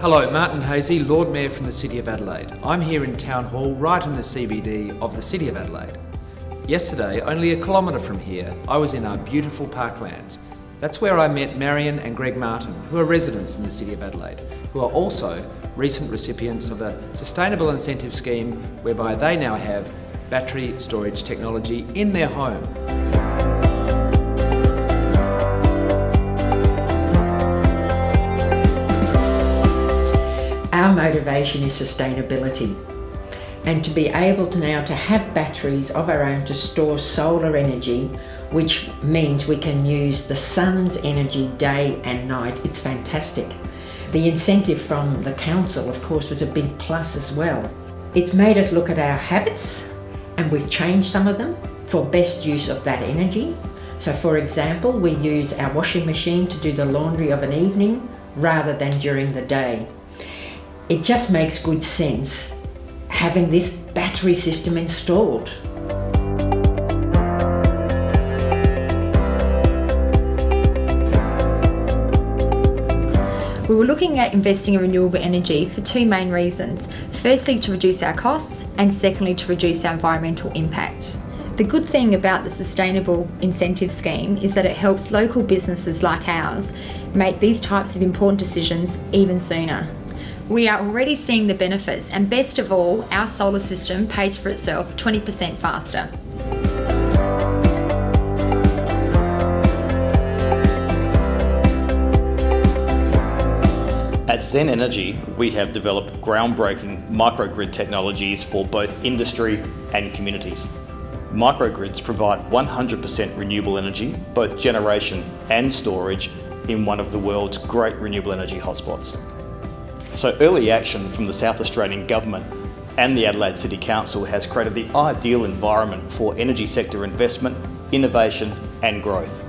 Hello, Martin Haese, Lord Mayor from the City of Adelaide. I'm here in Town Hall, right in the CBD of the City of Adelaide. Yesterday, only a kilometre from here, I was in our beautiful parklands. That's where I met Marion and Greg Martin, who are residents in the City of Adelaide, who are also recent recipients of a sustainable incentive scheme whereby they now have battery storage technology in their home. Motivation is sustainability and to be able to now to have batteries of our own to store solar energy which means we can use the sun's energy day and night. It's fantastic. The incentive from the council of course was a big plus as well. It's made us look at our habits and we've changed some of them for best use of that energy. So for example, we use our washing machine to do the laundry of an evening rather than during the day. It just makes good sense having this battery system installed. We were looking at investing in renewable energy for two main reasons. Firstly, to reduce our costs, and secondly, to reduce our environmental impact. The good thing about the Sustainable Incentive Scheme is that it helps local businesses like ours make these types of important decisions even sooner. We are already seeing the benefits and best of all, our solar system pays for itself 20% faster. At Zen Energy, we have developed groundbreaking microgrid technologies for both industry and communities. Microgrids provide 100% renewable energy, both generation and storage, in one of the world's great renewable energy hotspots. So early action from the South Australian Government and the Adelaide City Council has created the ideal environment for energy sector investment, innovation and growth.